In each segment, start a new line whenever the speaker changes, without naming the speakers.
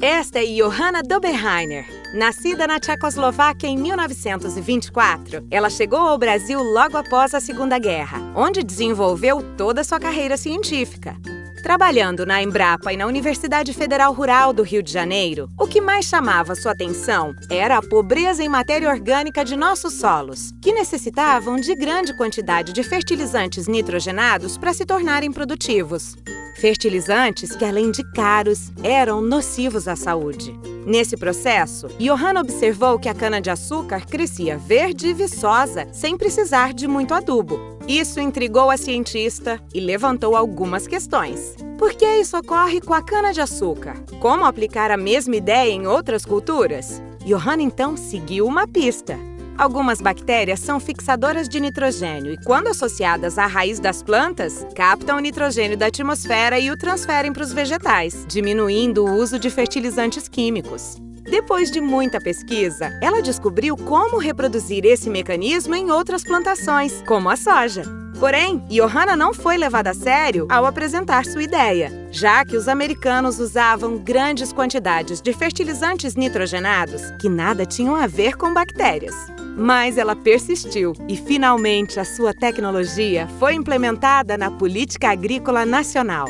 Esta é Johanna Doberheiner. Nascida na Tchecoslováquia em 1924, ela chegou ao Brasil logo após a Segunda Guerra, onde desenvolveu toda a sua carreira científica. Trabalhando na Embrapa e na Universidade Federal Rural do Rio de Janeiro, o que mais chamava sua atenção era a pobreza em matéria orgânica de nossos solos, que necessitavam de grande quantidade de fertilizantes nitrogenados para se tornarem produtivos. Fertilizantes que, além de caros, eram nocivos à saúde. Nesse processo, Johanna observou que a cana-de-açúcar crescia verde e viçosa, sem precisar de muito adubo. Isso intrigou a cientista e levantou algumas questões. Por que isso ocorre com a cana-de-açúcar? Como aplicar a mesma ideia em outras culturas? Johanna então seguiu uma pista. Algumas bactérias são fixadoras de nitrogênio e, quando associadas à raiz das plantas, captam o nitrogênio da atmosfera e o transferem para os vegetais, diminuindo o uso de fertilizantes químicos. Depois de muita pesquisa, ela descobriu como reproduzir esse mecanismo em outras plantações, como a soja. Porém, Johanna não foi levada a sério ao apresentar sua ideia, já que os americanos usavam grandes quantidades de fertilizantes nitrogenados que nada tinham a ver com bactérias. Mas ela persistiu e, finalmente, a sua tecnologia foi implementada na Política Agrícola Nacional.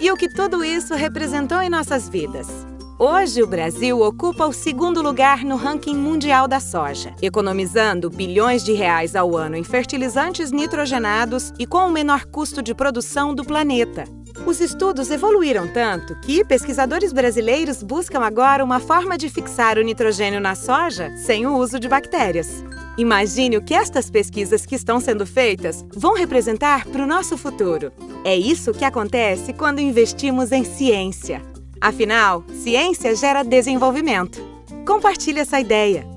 E o que tudo isso representou em nossas vidas? Hoje, o Brasil ocupa o segundo lugar no ranking mundial da soja, economizando bilhões de reais ao ano em fertilizantes nitrogenados e com o menor custo de produção do planeta. Os estudos evoluíram tanto que pesquisadores brasileiros buscam agora uma forma de fixar o nitrogênio na soja sem o uso de bactérias. Imagine o que estas pesquisas que estão sendo feitas vão representar para o nosso futuro. É isso que acontece quando investimos em ciência. Afinal, ciência gera desenvolvimento. Compartilhe essa ideia.